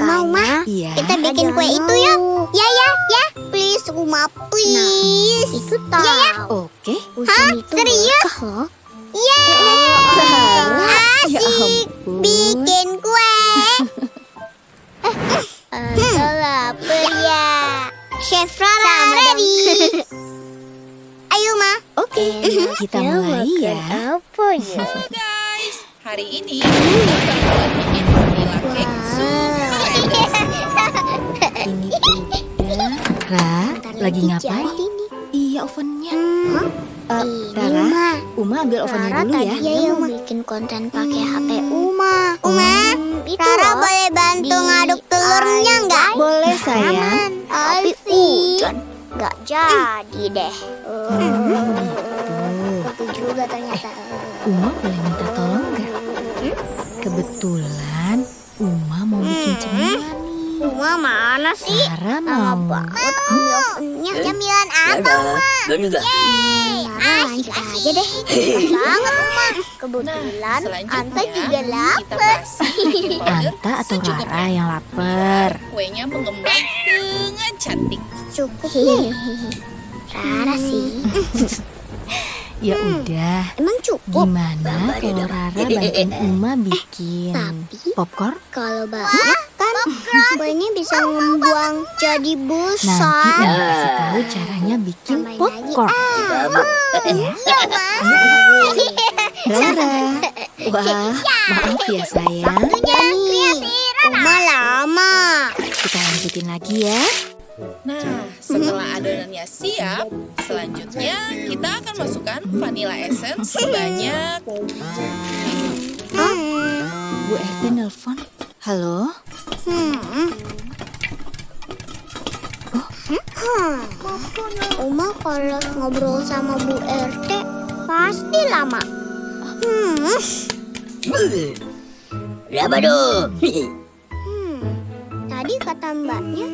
Makanya Iya. kita bikin kue itu yuk. Ya, ya, ya. Please, Uma, please. itu tahu. Ya, ya. Oke. Hah? Serius? Yeay. Ya Asik. ampun. Bikin kue. Anta lapar ya. Chef Rara ready. Ayo, Ma. Oke, kita mulai ya. Apa ya? Halo, guys. Hari ini kita bakalan bikin vanilla cake super Ra, lagi ngapain? Iya, ovennya. Eh, Rara, Uma. Uma ambil ovennya Rara dulu ya. tadi ya mau bikin konten pakai HP Uma. Uma, Rara boleh bantu ngaduk telurnya nggak? Boleh, sayang. Tapi hujan nggak jadi deh. Itu juga ternyata. Uma boleh minta tolong nggak? Kebetulan Uma mana sih? Rara Lama mau. banget ambil ovennya. Cemilan apa Uma? Yeay, asik aja deh. Banget Uma. Kebetulan Selanjutnya, Anta juga lapar. Anta atau. Rara yang lapar? Kuenya mengembang dengan cantik. Cukup Rara sih. Ya udah. Emang cukup? Gimana kalau Rara bantuin Uma bikin Tapi popcorn? kalau banyak kuenya bisa membuang jadi Nanti besar. Uma kasih tahu caranya bikin popcorn. lagi. Ya. Iya, Ma. Rara. Wah, maaf ya sayang. Nih, Uma lama. Kita lanjutin lagi ya. Nah, setelah adonannya siap, selanjutnya kita akan masukkan vanilla essence sebanyak Bu RT nelpon. Halo? Hmm. Uma kalau ngobrol sama Bu RT pasti lama. Hmm. Berapa tuh? Hmm, tadi kata mbaknya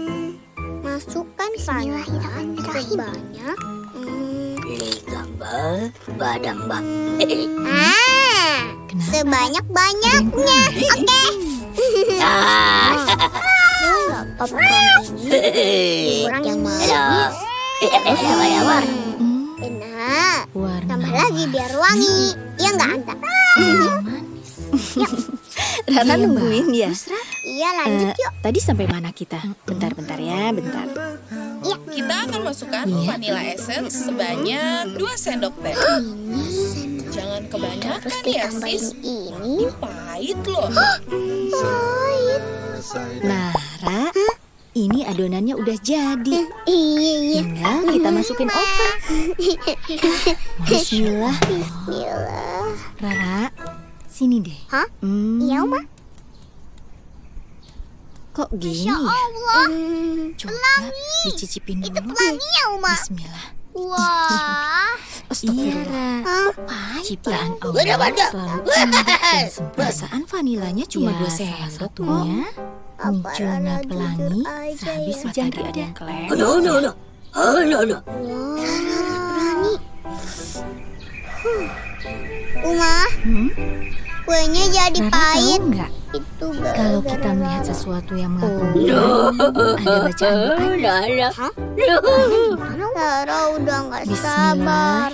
masukkan vanilla sebanyak hmm, Pilih gambar badang bang. ah Kenapa? sebanyak banyaknya. Oke. Ah, Popcorn ini kurang yang ya? Hmm, Nah, warna tambah lagi biar wangi. Ya nggak Anta? manis. Rara nungguin ya. Iya lanjut Eh, yuk. tadi sampai mana kita? Bentar-bentar ya, bentar. kita akan masukkan Iya. vanilla essence sebanyak 2 sendok teh. Jangan Terus kebanyakan ya, sis. ini. Pahit loh. Pahit. Nah, Ra, ini adonannya udah jadi. Iya iya. Tinggal kita masukin oven. Bismillah. Bismillah. Rara, sini deh. Hah? Hmm, Iya Oma. Kok gini Ya? Allah. Hmm, Coba dicicipin Itu dulu. pelangi ya. Bismillah. Wah. Astagfirullah. Hah? Ciptaan Udah, Allah udah. selalu indah dan sempurna. Perasaan vanilanya cuma Ya, dua sendok satunya munculnya pelangi sehabis ya? hujan ada yang. Oh, no, no, no. Oh, no, no. Berani. Uma, Hmm? Kuenya jadi Rara pahit. tahu nggak Itu kalau kita melihat sesuatu yang mengagumkan, ada bacaan doa. Hah? Rara udah nggak sabar.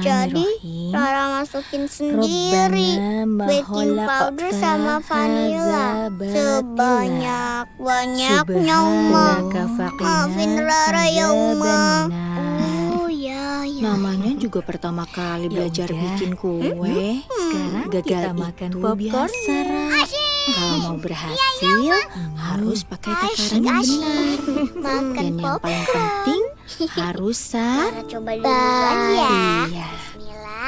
Jadi. Rara masukin sendiri baking powder sama vanilla sebanyak banyaknya Uma. Maafin Rara ya, Uma. Ya ya. Namanya juga pertama kali belajar udah. bikin kue. Sekarang Gagal kita itu makan popcorn. biasa. Kalau mau berhasil harus pakai takaran yang benar. Makan Dan yang paling penting harus sar. Rara coba duluan ya. Iya.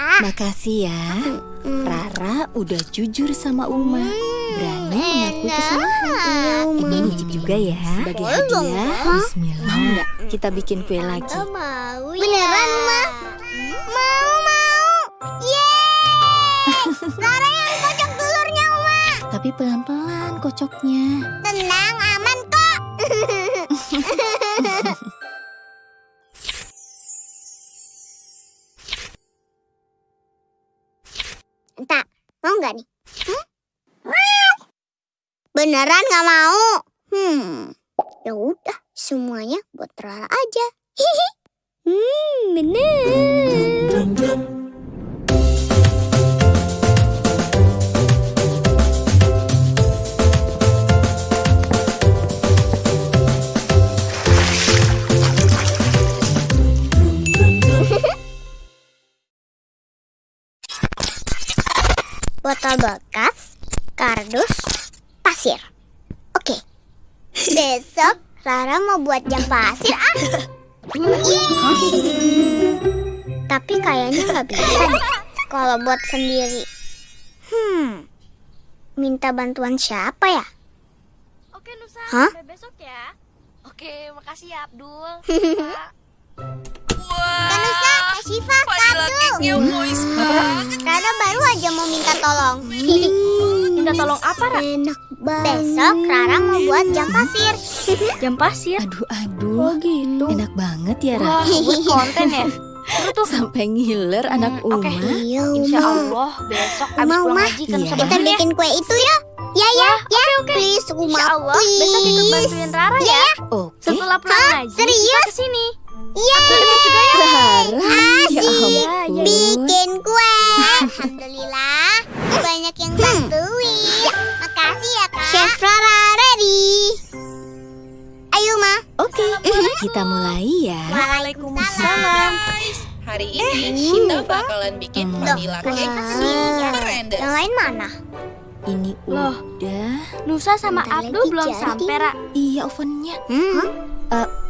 Makasih ya. Hmm. Rara udah jujur sama Uma. Berani mengakui kesalahan. Iya, Uma. Ini nyicip juga ya. Sebagai hadiah. Bismillah. Mau nggak kita bikin kue lagi? Mau ya. Beneran, Ma? Mau, mau. Yeay! Rara yang kocok telurnya, Uma. Tapi pelan-pelan kocoknya. Tenang, aman kok. Beneran nggak mau? Hmm, ya udah, semuanya buat Rara aja. hmm, bener. botol bekas, kardus, pasir. Oke. Besok Rara mau buat jam pasir ah. Yeay. Tapi kayaknya nggak bisa deh kalau buat sendiri. Hmm. Minta bantuan siapa ya? Oke Nusa, Hah? sampai besok ya. Oke, makasih ya Abdul. Kak Nusa, Kak Syifa, Cake-nya moist banget. Rara baru aja mau minta tolong. Minta tolong apa, Ra? Enak banget. Besok Rara mau buat jam pasir. Jam pasir. Aduh, aduh. gitu. Enak banget ya, Ra. Wah, buat konten ya. Tuh. Sampai ngiler anak Hmm, oke. Uma. Iya, Insya Uma. Allah besok abis pulang ngaji kan Iya. Nusa Kita ya. bikin kue itu ya. Ya ya ya. Please Uma, Insya Allah please. besok ikut bantuin Rara ya. Oke. Setelah pulang ngaji serius? kita ke sini. Iya. Rara. Ya Asik. ampun. Bikin kue. Alhamdulillah. Banyak yang bantuin. Makasih ya kak. Chef Rara ready. Ayo ma. Oke, kita mulai ya. Waalaikumsalam. Guys, hari ini Shinta bakalan bikin vanilla cake super Yang lain mana? Ini Loh. udah. Nusa sama Bentar Abdul belum jadi. sampai, Ra. Iya, ovennya. Hmm.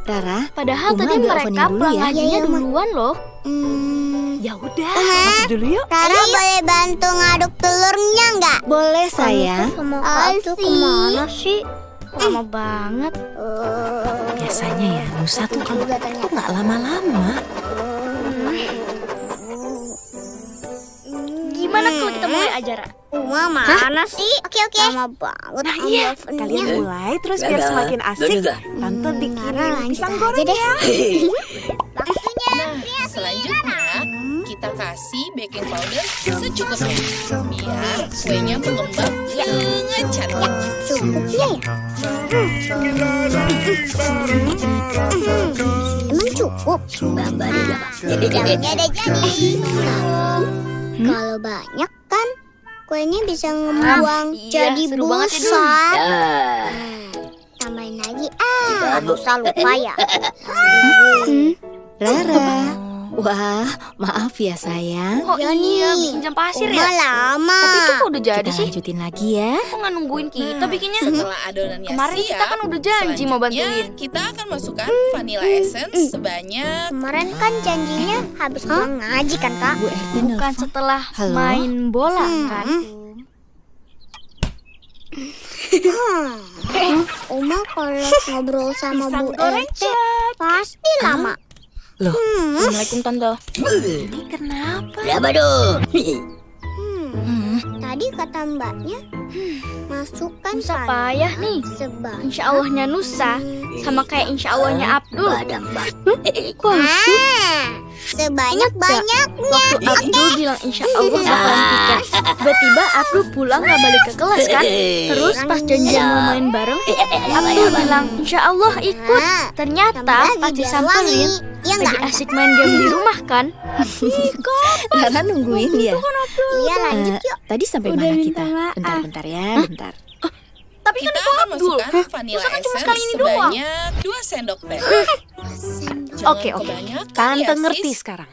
Rara, Padahal Uma tadi mereka pulang ya. ngajinya Iya, iya, Uma. duluan loh. Hmm. ya udah. Uma, Masuk dulu yuk. Rara boleh bantu ngaduk telurnya nggak? Boleh, sayang. Sama Kak Abdul ke mana sih? Lama banget. Biasanya ya, Nusa tuh kalau tuh nggak lama-lama. Gimana kalau kita mulai aja, Ra? Uma mana sih? Oke oke. Lama banget. Nah, iya. Kalian mulai terus biar semakin asik. Tante Rara lanjut pisang aja goreng deh. ya. Waktunya. Nah, selanjutnya kita kasih baking powder secukupnya biar kuenya mengembang dengan cantik. Cukupnya ya? Emang cukup? Daunnya udah jadi. Tapi kalau banyak kan kuenya bisa ngebuang iya, jadi seru banget ya, busa. Ya. Tambahin lagi ah, dosa lupa ya. Rara. Wah, maaf ya sayang. Oh Ya iya, nih. bikin jam pasir Uma ya? lama. Tapi itu kok udah jadi Kita sih? lanjutin lagi ya. Kok nggak nungguin kita bikinnya? Setelah adonannya Kemarin siap, kita kan udah janji mau bantuin. Kita akan masukkan vanilla essence sebanyak Kemarin kan janjinya habis pulang ngaji kan kak? Bu RT Bukan nelfon. setelah Halo? main bola Hmm. kan? Uma kalau ngobrol sama Bu RT pasti lama. Loh, Assalamualaikum Tante. kenapa? Berapa tuh? Hmm, Hmm, tadi kata mbaknya masukkan Nusa payah nih. sebanyak Insya Allahnya Nusa sama kayak Insya Allahnya Abdul. Badam bak. Ah, sebanyak banyaknya. Waktu Abdul bilang Insya Allah bakalan tiket. Tiba-tiba Abdul pulang nggak balik ke kelas kan? Terus pas janjian mau main bareng, Abdul bilang Insya Allah ikut. Ah, Ternyata pas disamperin. Ya lagi enggak? asik main game di rumah kan? Rara nungguin ya. Iya lanjut Eh, yuk. tadi sampai Udah mana kita? Bentar-bentar ya, bentar. Tapi kan itu akan Abdul. masukkan vanilla Masa kan cuma ini doang? sebanyak 2 sendok teh. Oke, oke. Tante ya, ngerti sekarang.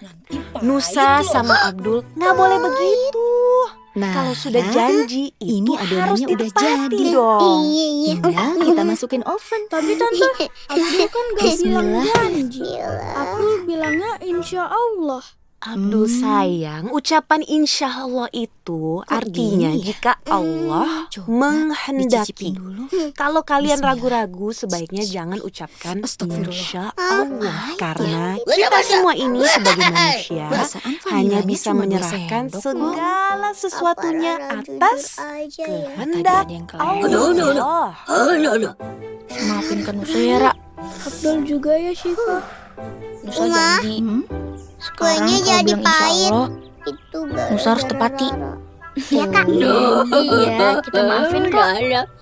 Nusa sama Abdul nggak boleh begitu. Nah, Kalau sudah janji ini itu harus adonannya udah jadi. dong. Iya iya. Tinggal kita masukin oven. Tapi Tante, Abdul kan gak bilang janji. Abdul bilangnya Insya Allah. Aduh Hmm. sayang, ucapan insya Allah itu Kok artinya gini ya? jika Allah Coba menghendaki. Dulu. Kalau kalian ragu-ragu, sebaiknya jangan ucapkan insya Allah. Bahaya. Karena kita semua ini sebagai manusia hanya bisa menyerahkan segala sesuatunya atas ya? kehendak. Allah. Oh, no. Maafin kan Nusa ya. Abdul juga ya, Syifa. Nusa janji. Hmm? Sekarang Kuenya kalau jadi bilang insya pahit. Allah, Itu Nusa harus tepati. Rara. Ya kak, iya, kita maafin kok.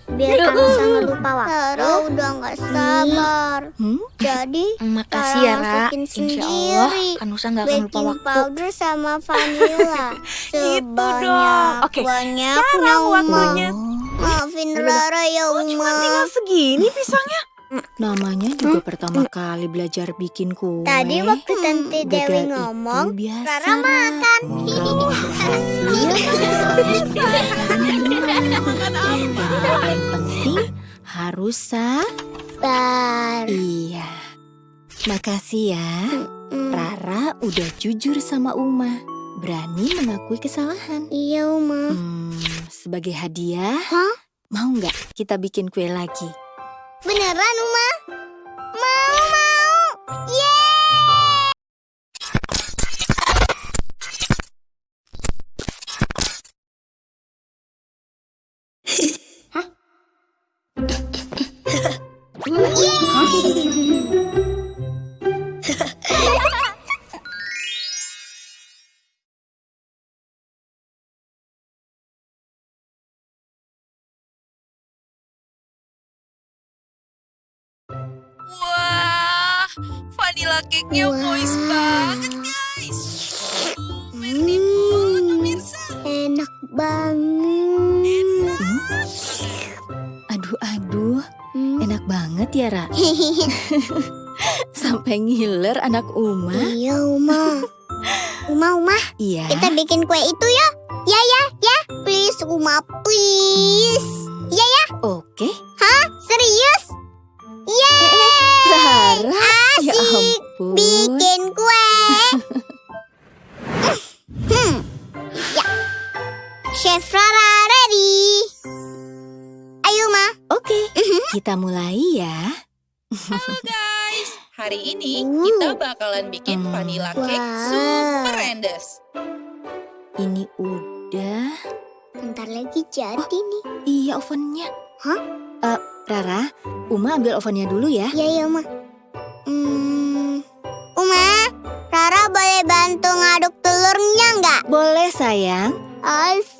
Biar Kak Nusa nggak lupa waktu. Rara udah nggak sabar. Hmm? Jadi Makasih ya, Ra. masukin Insya Allah, sendiri. kan Nusa nggak akan lupa waktu. powder sama vanilla sebanyak dong. Oke, sekarang waktunya. Maafin Rara ya Oh, cuma Uma. tinggal segini pisangnya. Namanya juga pertama kali belajar bikin kue. Tadi waktu Tante Gagal Dewi ngomong, biasa, Rara makan. Makanan Dan yang penting harus Bar. Iya. Makasih ya. Hmm. Rara udah jujur sama Uma. Berani mengakui kesalahan. Iya Uma. Hmm, sebagai hadiah, Hah? mau nggak kita bikin kue lagi? Beneran Uma? Mau vanilla cake-nya Wah. moist banget, guys. Uh, Merry banget, pemirsa. Enak banget. Aduh, aduh, Hmm. enak banget ya, Ra. Sampai ngiler anak Uma. iya Uma. Uma Uma, Iya. kita bikin kue itu ya. Ya ya ya. Please Uma, please. Endes. Ini udah. Bentar lagi jadi nih. Iya ovennya. Hah? Eh, Rara, Uma ambil ovennya dulu ya. Ya, ya, Ma. Hmm. Uma, Rara boleh bantu ngaduk telurnya nggak? Boleh sayang. Asik.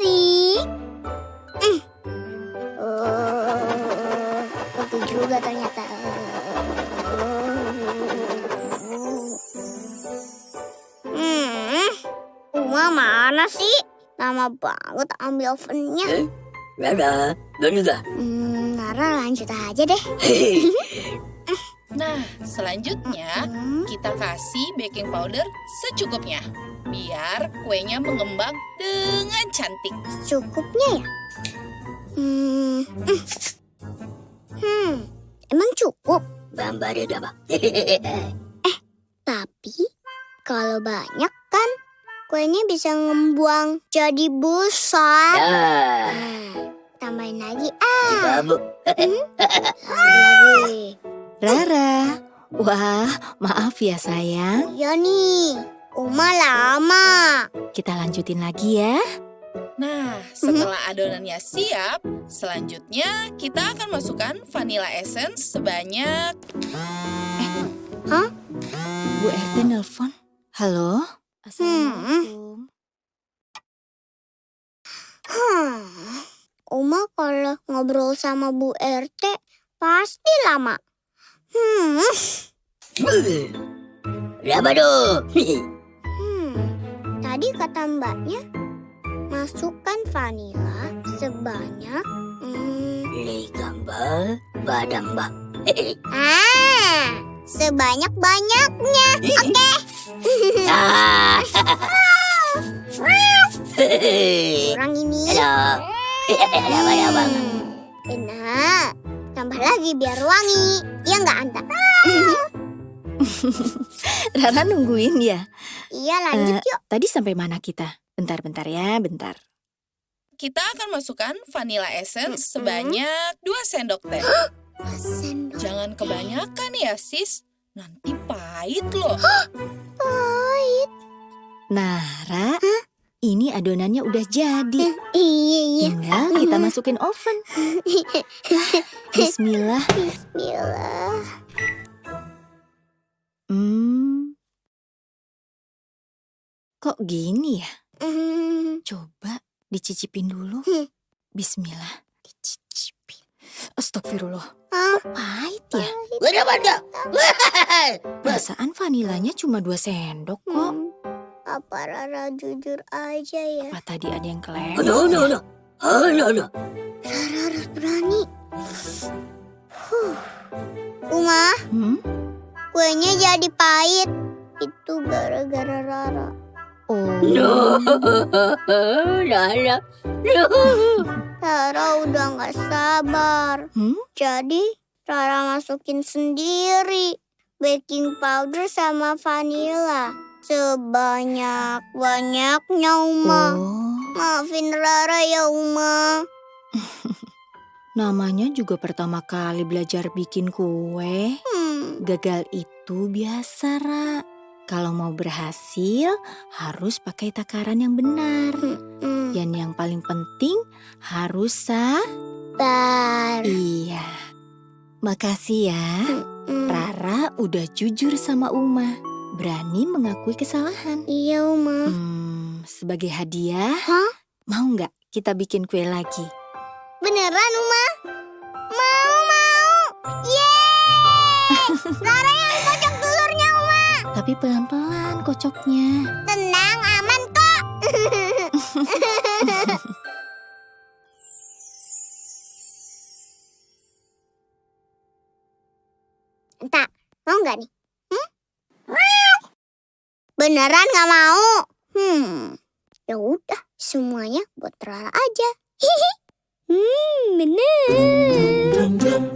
Lama banget ambil ovennya. Rara. Bener Hmm, Rara lanjut aja deh. Nah, selanjutnya Hmm. kita kasih baking powder secukupnya. Biar kuenya mengembang dengan cantik. Cukupnya ya? Hmm. Hmm. Hmm. Emang cukup? Bambare daba. Tapi kalau banyak kan kuenya bisa ngembuang jadi besar. Dah. Nah, tambahin lagi ah, Kamu. lagi. Rara. Wah, maaf ya sayang. Iya nih, Uma lama. Kita lanjutin lagi ya. Nah, setelah adonannya siap, selanjutnya kita akan masukkan vanilla essence sebanyak Bu RT nelpon. Halo? Assalamualaikum. Hmm. Uma kalau ngobrol sama Bu RT pasti lama. Hmm. Raba do. Hmm, tadi kata mbaknya masukkan vanila sebanyak hmm, gambar badang ba. ah sebanyak banyaknya. Oke. Ah. Kurang ini. Halo. Raba daba. Hmm, benar. Tambah lagi biar wangi. Ya nggak anda? Rara nungguin ya. Iya lanjut Eh, Tadi sampai mana kita? Bentar-bentar ya, bentar. Kita akan masukkan vanilla essence Mm-mm. sebanyak 2 sendok teh. Sendok Jangan kebanyakan ya, sis. Nanti pahit loh. pahit. Nah, Ra, ini adonannya udah jadi. Iya iya. Tinggal kita masukin oven. Bismillah. Bismillah. Hmm. Kok gini ya? Hmm, Coba dicicipin dulu. Hmm. Bismillah. Dicicipin. Astagfirullah. Ah. Pahit ya? Waduh, waduh. Perasaan vanilanya cuma dua sendok kok. hmm. Apa Rara jujur aja ya? Apa tadi ada yang kelewat? No, no, ya? no. Oh, no, no. Rara harus berani. Huh. Uma, Hmm? kuenya jadi pahit. Itu gara-gara Rara. Oh. No. Lala. No. Rara udah nggak sabar. Hmm? Jadi Rara masukin sendiri baking powder sama vanilla. Sebanyak-banyaknya Uma. Oh. Maafin Rara ya Uma. Namanya juga pertama kali belajar bikin kue. Hmm. Gagal itu biasa, Ra. Kalau mau berhasil, harus pakai takaran yang benar. Dan yang paling penting, harus sah. Bar. Iya. Makasih ya. Rara udah jujur sama Uma. Berani mengakui kesalahan. Iya Uma. Hmm, sebagai hadiah, Hah? mau nggak kita bikin kue lagi? Beneran Uma? Mau mau. Yeay. Rara Tapi pelan-pelan kocoknya. Tenang aman kok. Entah, mau nggak nih? Hmm? Beneran nggak mau? Hmm, ya udah, semuanya buat Rara aja. hmm, bener.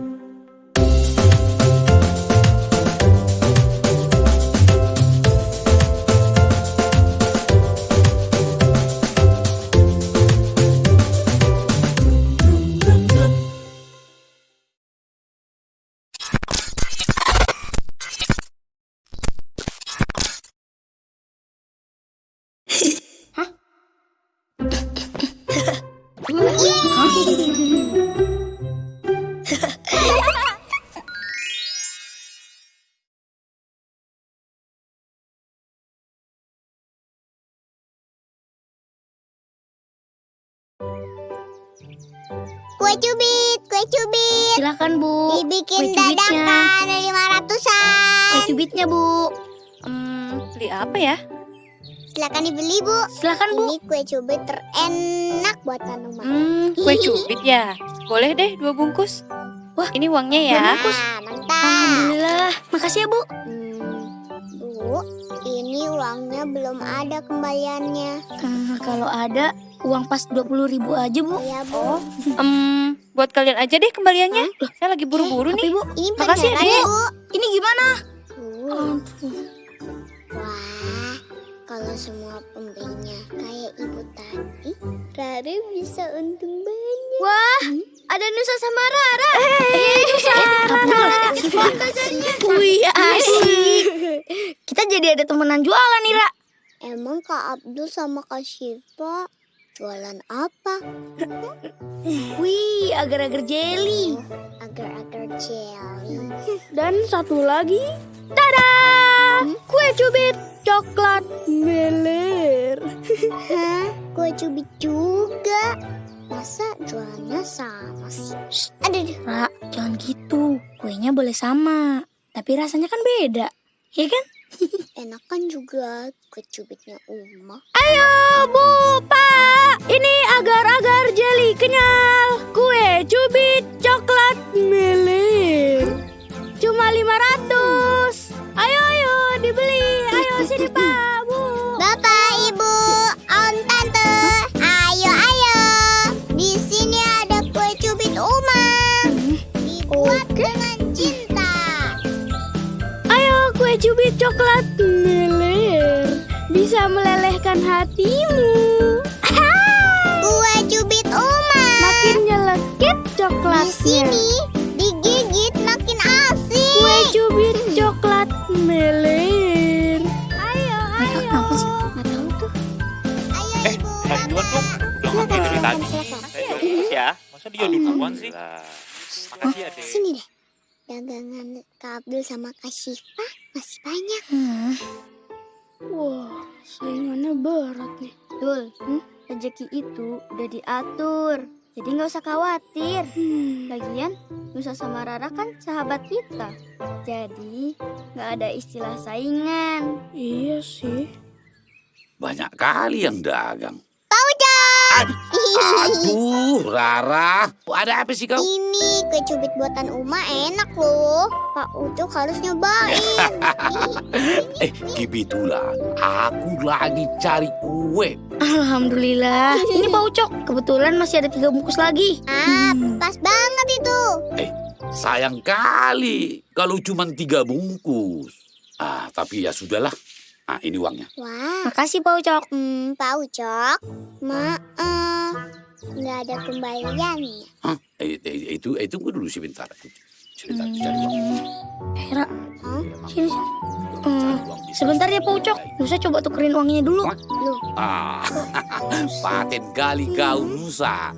Kue cubit, kue cubit. Silakan Bu. Dibikin Kue cubitnya. dadakan lima ratusan. Kue cubitnya Bu. Hmm, beli apa ya? Silakan dibeli bu. Silakan Bu. Ini kue cubit terenak buatan rumah. Hmm, kue cubit ya. Boleh deh dua bungkus. Wah, ini uangnya ya. Nah, mantap. Alhamdulillah. Makasih ya Bu. Hmm, bu, ini uangnya belum ada kembaliannya. Hmm, kalau ada uang pas 20.000 ribu aja Bu. Ya bu. Em, buat kalian aja deh kembaliannya. Saya lagi buru-buru nih. Bu. Ini Makasih ya, bu. Ini gimana? Uh, Wah, kalau semua pembelinya kayak ibu tadi, Rara bisa untung banyak. Wah, ada Nusa sama Rara. Eh, Nusa. Wih, asik. Kita jadi ada temenan jualan nih, Ra. Emang Kak Abdul sama Kak Syifa jualan apa? Wih, agar-agar jelly. Agar-agar jelly. Dan satu lagi, tada! Kue cubit coklat meler. Hah? Kue cubit juga? Masa jualannya sama sih? Shh, aduh, aduh. Ra, jangan gitu. Kuenya boleh sama, tapi rasanya kan beda. Ya kan? Enakan juga kue cubitnya Uma. Ayo, Bu, Pak. Ini agar-agar jelly kenyal. Coklat meler bisa melelehkan hatimu. Kue cubit Uma. Makin nyelekit Di coklatnya. sini digigit makin asik. Kue cubit coklat meler. Ayo, Mereka kenapa sih? Nggak tahu tuh. Ayo Eh, ibu. mau duluan dong. Udah ngantri dari tadi. Saya ya. Masa dia duluan sih? Lah, Makasih ya, Dek. Sini deh. Dagangan Kak Abdul sama Kak Syifa masih banyak. Wah, saingannya berat nih. Dul, hmm? rezeki itu udah diatur. Jadi nggak usah khawatir. Lagian, Nusa sama Rara kan sahabat kita. Jadi, nggak ada istilah saingan. Iya sih. Banyak kali yang dagang. Aduh, Rara. Ada apa sih kau? Ini kue cubit buatan Uma enak loh. Pak Ucok harus nyobain. Eh, kebetulan aku lagi cari kue. Alhamdulillah. Ini Pak Ucok. Kebetulan masih ada tiga bungkus lagi. ah, pas banget itu. Sayang kali kalau cuma tiga bungkus. Ah, tapi ya sudahlah. Ah, ini uangnya. Wah, Makasih Pak Ucok. hmm, Pak Ucok. Maaf, nggak ada kembaliannya. Hah? Eh, eh, itu itu tunggu dulu sebentar. Sebentar, cari uang. Hera, Hah? sini sini. Eh, di sebentar ya Pak. Ucok. Nusa coba tukerin uangnya dulu. Ah, paten kali kau Nusa.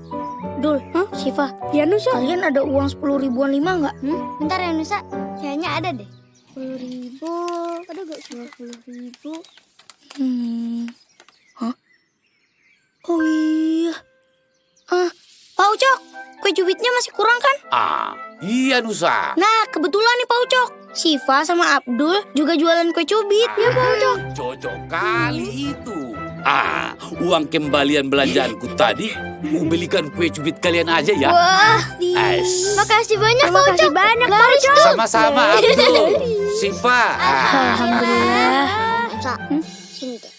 Dul, Hah? Siva, ya Nusa. Kalian ada uang sepuluh ribuan lima nggak? Hmm? Bentar ya Nusa, kayaknya ada deh. Sepuluh ribu, ada gak sepuluh ribu? Hmm, hah? Oh iya. Ah, Pak Ucok, kue cubitnya masih kurang kan? Ah, iya Nusa. Nah, kebetulan nih Pak Ucok. Siva sama Abdul juga jualan kue cubit. Ya Pak Ucok. Cocok kali itu. Ah, uang kembalian belanjaanku tadi, ku belikan kue cubit kalian aja ya. Wah, makasih banyak Pak Ucok. Makasih banyak Pak Ucok. Sama-sama Abdul, Siva. Ah, Alhamdulillah. Kak, sini deh.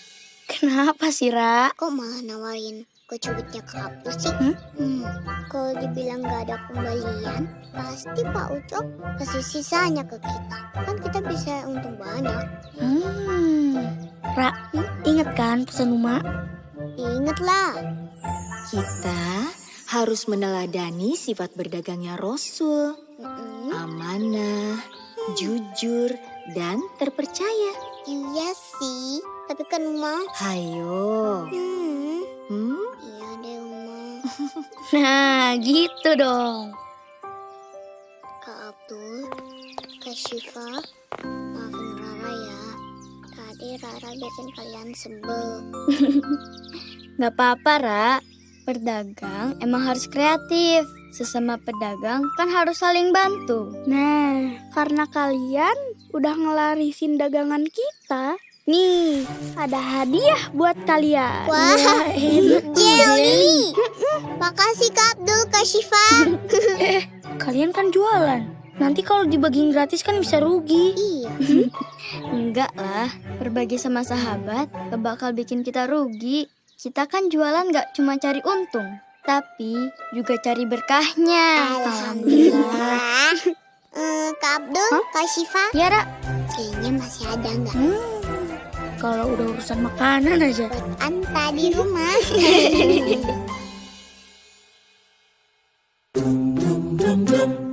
Kenapa sih, Ra? Kok malah nawarin kue cubitnya ke Abdul sih? Hmm? Hmm, kalau dibilang nggak ada kembalian, pasti Pak Ucok kasih sisanya ke kita. Kan kita bisa untung banyak. Hmm. Ra, inget kan pesan Uma? Ingat lah. Kita harus meneladani sifat berdagangnya Rasul. Mm-mm. Amanah, jujur, dan terpercaya. Iya sih, tapi kan Uma. Hayo. Hmm, Hmm? iya deh Uma. Nah, gitu dong. Kak Abdul, Kak Syifa, maafin Rara ya. Tadi Rara bikin kalian sebel. Gak apa-apa, Ra. Berdagang emang harus kreatif. Sesama pedagang kan harus saling bantu. Nah, karena kalian udah ngelarisin dagangan kita, nih ada hadiah buat kalian. Wah, enak Jelly! Makasih Kak Abdul, Kak Syifa. Kalian kan jualan. Nanti kalau dibagiin gratis kan bisa rugi. iya, Enggak lah, berbagi sama sahabat gak bakal bikin kita rugi. Kita kan jualan gak cuma cari untung, tapi juga cari berkahnya. Alhamdulillah. hmm, Kak Abdul, huh? Kak Syifa. Ya, Ra. Kayaknya masih ada nggak? Hmm. Kalau udah urusan makanan aja. Buat Anta di rumah. dum dum dum dum